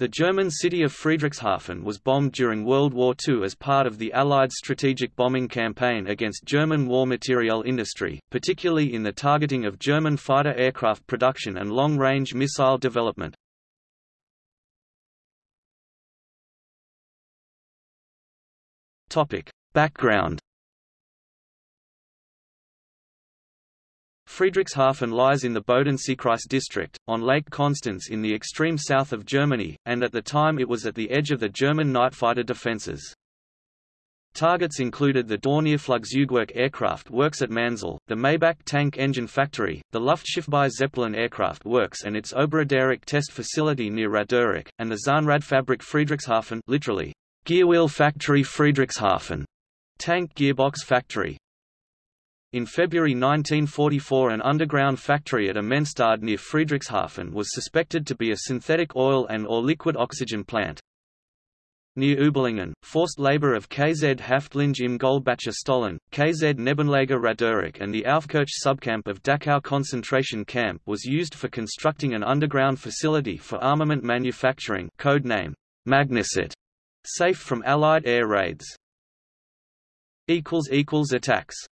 The German city of Friedrichshafen was bombed during World War II as part of the Allied strategic bombing campaign against German war materiel industry, particularly in the targeting of German fighter aircraft production and long-range missile development. Background Friedrichshafen lies in the Bodenseekreis district, on Lake Constance in the extreme south of Germany, and at the time it was at the edge of the German night fighter defences. Targets included the Dornierflugzeugwerk aircraft works at Manzell, the Maybach tank engine factory, the Luftschiffbau Zeppelin aircraft works and its Oberraderach test facility near Raderach, and the Zahnradfabrik Friedrichshafen literally, Gearwheel Factory Friedrichshafen, tank gearbox factory. In February 1944 an underground factory at Immenstaad near Friedrichshafen was suspected to be a synthetic oil and or liquid oxygen plant. Near Überlingen, forced labor of KZ Häftlinge im Goldbacher Stollen, KZ Nebenlager Raderach and the Aufkirch subcamp of Dachau concentration camp was used for constructing an underground facility for armament manufacturing code name, Magnesit, safe from Allied air raids. Attacks